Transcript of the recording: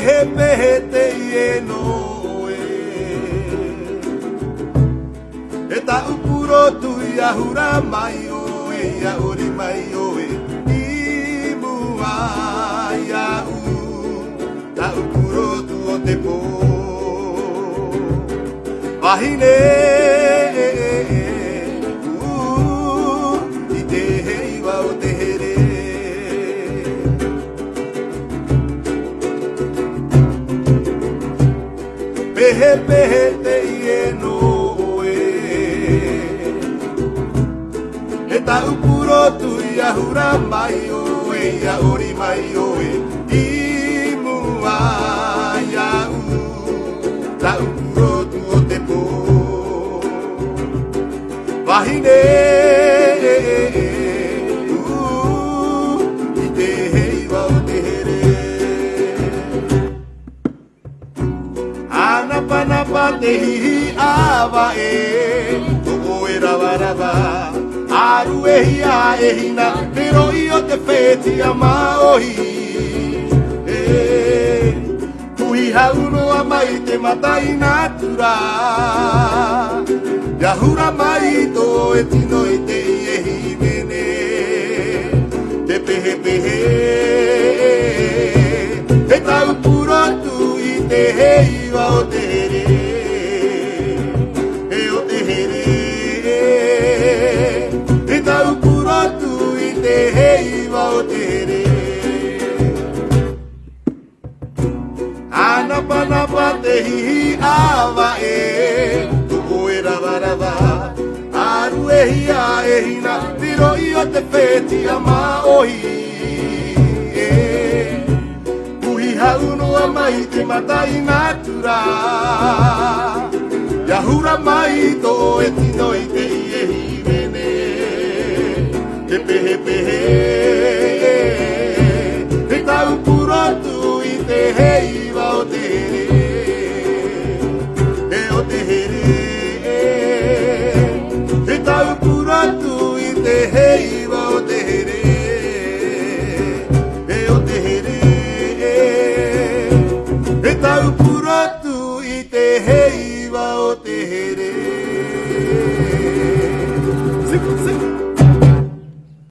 he pehe te ie no e E ta upuro tu i ahura mai o e i ahuri mai o e I mua i ahu Ta upuro tu o te po Vahinei he pehe te ie no e He tau puro tu i ahura mai o e i auri mai o e I mua i au tau puro tu o te po Vahinei na pa na pa te hihi awa e Tuko e rawa rawa Aru e hi a e hi na Te roi o te pēti a maohi Tuhi e, hauro a mai te matai natura Ya hura mai to e tino i te iwa o te here E o te here E tau kura tu i te he iwa o te here Anapa napa te hihi awa e Tuko e rava rava Aru e hia e hina Tiro i o te whetia ma ohi mai te matai ngātura Ia hura mai tō e tino i te iehi mene Te pehe pehe He tau pū